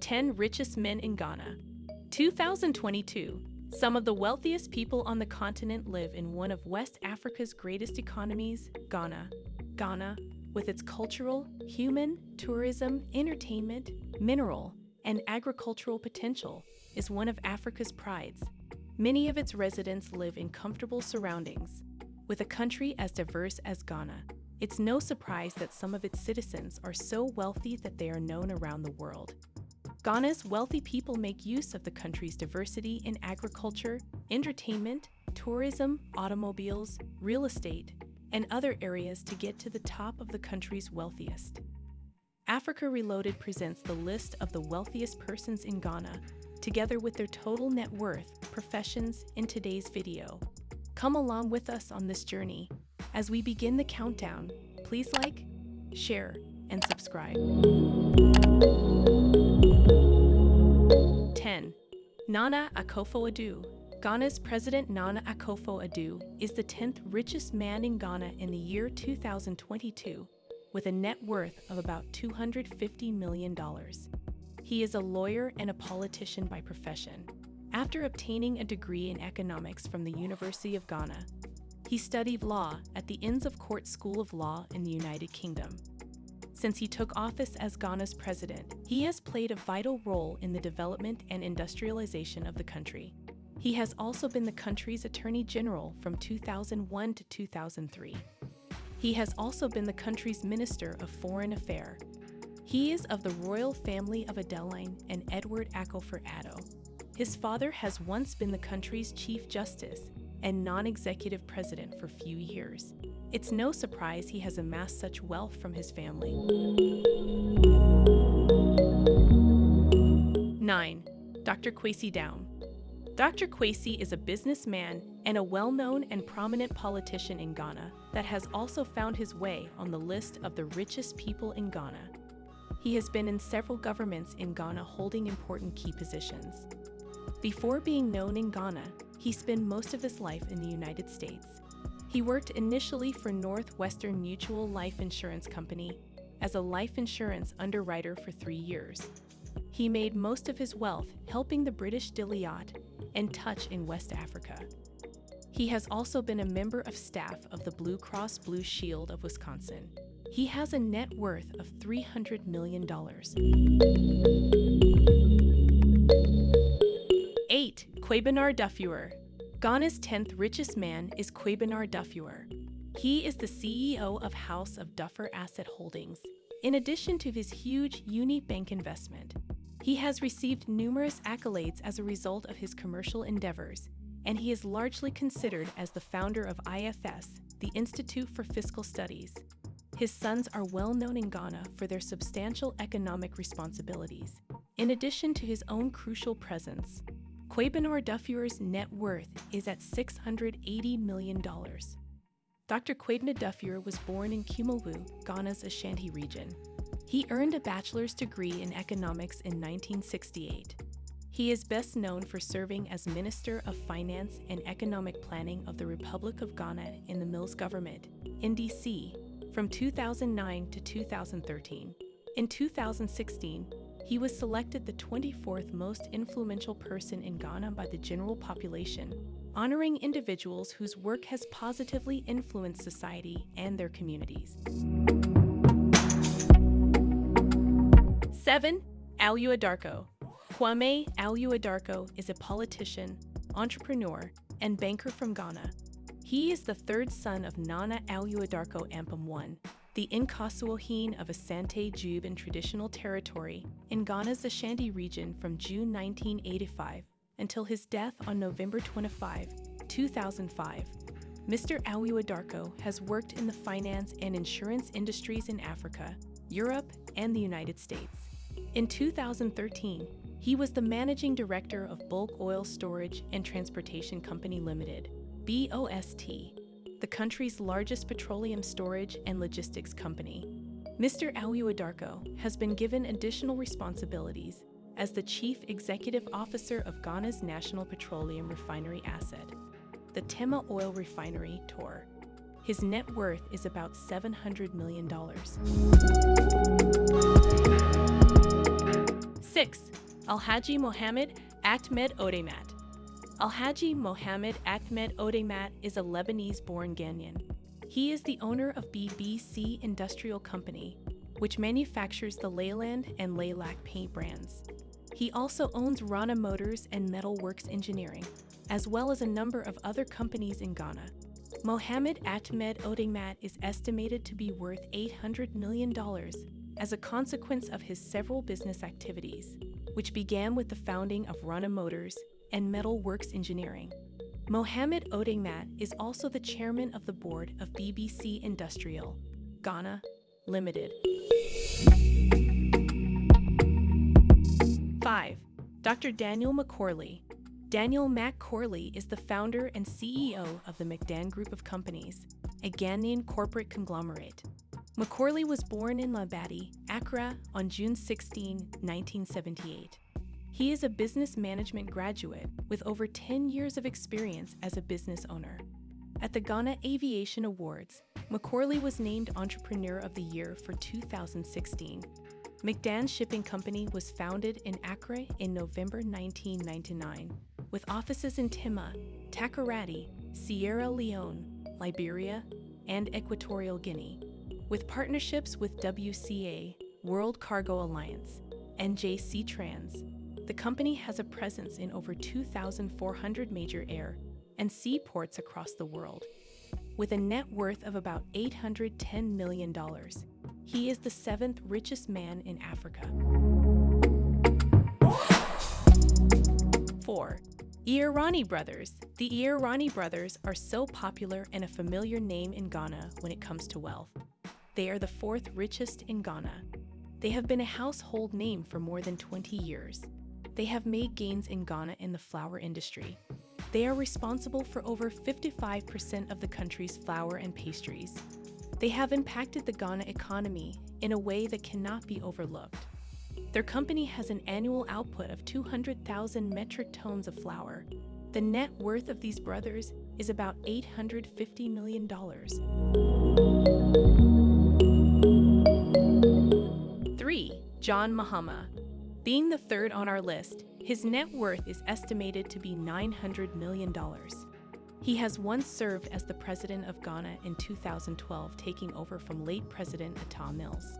10 Richest Men in Ghana. 2022. Some of the wealthiest people on the continent live in one of West Africa's greatest economies, Ghana. Ghana, with its cultural, human, tourism, entertainment, mineral, and agricultural potential, is one of Africa's prides. Many of its residents live in comfortable surroundings. With a country as diverse as Ghana, it's no surprise that some of its citizens are so wealthy that they are known around the world. Ghana's wealthy people make use of the country's diversity in agriculture, entertainment, tourism, automobiles, real estate, and other areas to get to the top of the country's wealthiest. Africa Reloaded presents the list of the wealthiest persons in Ghana, together with their total net worth, professions in today's video. Come along with us on this journey. As we begin the countdown, please like, share, and subscribe. Nana Akufo-Addo. Ghana's President Nana Akufo-Addo is the 10th richest man in Ghana in the year 2022, with a net worth of about $250 million. He is a lawyer and a politician by profession. After obtaining a degree in economics from the University of Ghana, he studied law at the Inns of Court School of Law in the United Kingdom. Since he took office as Ghana's president, he has played a vital role in the development and industrialization of the country. He has also been the country's Attorney General from 2001 to 2003. He has also been the country's Minister of Foreign Affairs. He is of the royal family of Adeline and Edward Akufo-Addo. His father has once been the country's Chief Justice and non-executive president for few years. It's no surprise he has amassed such wealth from his family. 9. Dr. Kwesi Nduom Dr. Kwesi is a businessman and a well-known and prominent politician in Ghana that has also found his way on the list of the richest people in Ghana. He has been in several governments in Ghana holding important key positions. Before being known in Ghana, he spent most of his life in the United States. He worked initially for Northwestern Mutual Life Insurance Company as a life insurance underwriter for three years. He made most of his wealth helping the British Deloitte and Touche in West Africa. He has also been a member of staff of the Blue Cross Blue Shield of Wisconsin. He has a net worth of $300 million. 8. Kwabena Duffuor Ghana's 10th richest man is Kwabena Duffuor. He is the CEO of House of Duffuor Asset Holdings. In addition to his huge Unibank investment, he has received numerous accolades as a result of his commercial endeavors, and he is largely considered as the founder of IFS, the Institute for Fiscal Studies. His sons are well known in Ghana for their substantial economic responsibilities. In addition to his own crucial presence, Kwabena Duffuor's net worth is at $680 million. Dr. Kwabena Duffuor was born in Kumawu, Ghana's Ashanti region. He earned a bachelor's degree in economics in 1968. He is best known for serving as Minister of Finance and Economic Planning of the Republic of Ghana in the Mills government, NDC, from 2009 to 2013. In 2016, he was selected the 24th most influential person in Ghana by the general population, honoring individuals whose work has positively influenced society and their communities. 7. Awuah Darko Kwame Awuah Darko is a politician, entrepreneur, and banker from Ghana. He is the third son of Nana Awuah Darko Ampem I, the Nkosuohene of Asante Juaben traditional territory in Ghana's Ashanti region from June 1985 until his death on November 25, 2005. Mr. Awuah Darko has worked in the finance and insurance industries in Africa, Europe, and the United States. In 2013, he was the managing director of Bulk Oil Storage and Transportation Company Limited, BOST, the country's largest petroleum storage and logistics company. Mr. Awuah Darko has been given additional responsibilities as the Chief Executive Officer of Ghana's National Petroleum Refinery Asset, the Tema Oil Refinery, TOR. His net worth is about $700 million. 6. Alhaji Mohammed Ahmed Odemat. Alhaji Mohammed Ahmed Odemat is a Lebanese born Ghanaian. He is the owner of BBC Industrial Company, which manufactures the Leyland and Leylac paint brands. He also owns Rana Motors and Metal Works Engineering, as well as a number of other companies in Ghana. Mohammed Ahmed Odemat is estimated to be worth $800 million as a consequence of his several business activities, which began with the founding of Rana Motors and Metal Works Engineering. Mohammed Odemat is also the chairman of the board of BBC Industrial, Ghana Limited. 5. Dr. Daniel McKorley. Daniel McKorley is the founder and CEO of the McDan Group of Companies, a Ghanaian corporate conglomerate. McKorley was born in Labadi, Accra, on June 16, 1978. He is a business management graduate with over 10 years of experience as a business owner. At the Ghana Aviation Awards, McKorley was named Entrepreneur of the Year for 2016. McDan Shipping Company was founded in Accra in November 1999, with offices in Tema, Takoradi, Sierra Leone, Liberia, and Equatorial Guinea, with partnerships with WCA, World Cargo Alliance, and JC Trans, the company has a presence in over 2,400 major air and sea ports across the world. With a net worth of about $810 million, he is the seventh richest man in Africa. 4. Irani Brothers. The Irani brothers are so popular and a familiar name in Ghana when it comes to wealth. They are the fourth richest in Ghana. They have been a household name for more than 20 years. They have made gains in Ghana in the flour industry. They are responsible for over 55% of the country's flour and pastries. They have impacted the Ghana economy in a way that cannot be overlooked. Their company has an annual output of 200,000 metric tons of flour. The net worth of these brothers is about $850 million. 3. John Mahama being the third on our list, his net worth is estimated to be $900 million. He has once served as the president of Ghana in 2012, taking over from late President Atta Mills.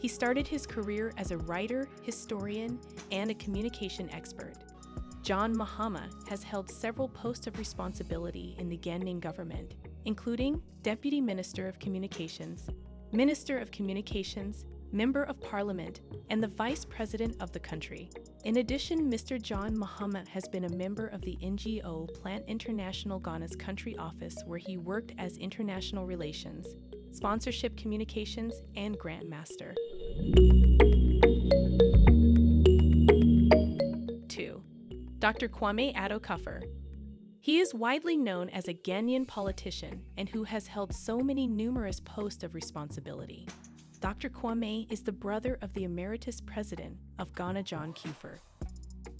He started his career as a writer, historian, and a communication expert. John Mahama has held several posts of responsibility in the Ghanaian government, including Deputy Minister of Communications, Minister of Communications, Member of Parliament, and the Vice President of the country. In addition, Mr. John Mahama has been a member of the NGO Plan International Ghana's country office where he worked as International Relations, Sponsorship Communications, and Grant Master. 2. Dr. Kwame Addo Kufuor. He is widely known as a Ghanaian politician and who has held so many numerous posts of responsibility. Dr. Kwame is the brother of the Emeritus President of Ghana, John Kufuor.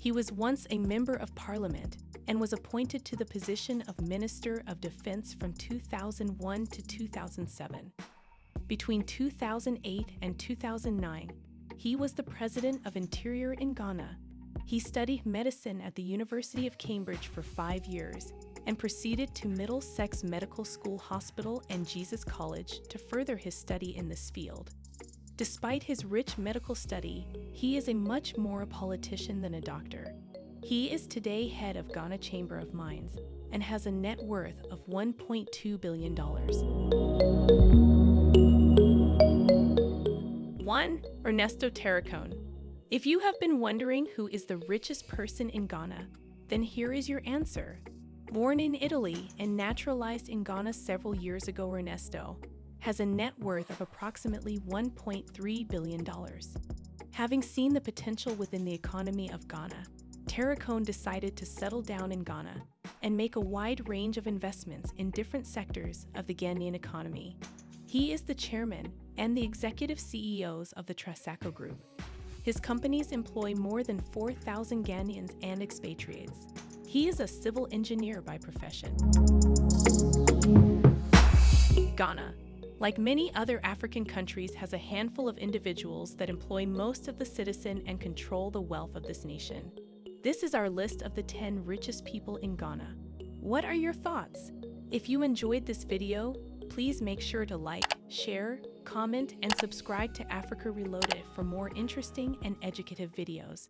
He was once a Member of Parliament and was appointed to the position of Minister of Defense from 2001 to 2007. Between 2008 and 2009, he was the President of Interior in Ghana. He studied medicine at the University of Cambridge for five years and proceeded to Middlesex Medical School Hospital and Jesus College to further his study in this field. Despite his rich medical study, he is a much more a politician than a doctor. He is today head of Ghana Chamber of Mines and has a net worth of $1.2 billion. 1. Ernesto Taricone. If you have been wondering who is the richest person in Ghana, then here is your answer Born in Italy and naturalized in Ghana several years ago, Ernesto has a net worth of approximately $1.3 billion. Having seen the potential within the economy of Ghana, Taricone decided to settle down in Ghana and make a wide range of investments in different sectors of the Ghanaian economy. He is the chairman and the executive CEOs of the Trasaco Group. His companies employ more than 4,000 Ghanaians and expatriates. He is a civil engineer by profession. Ghana. like many other African countries, has a handful of individuals that employ most of the citizen and control the wealth of this nation. This is our list of the 10 richest people in Ghana. What are your thoughts? If you enjoyed this video, please make sure to like, share, comment, and subscribe to Africa Reloaded for more interesting and educative videos.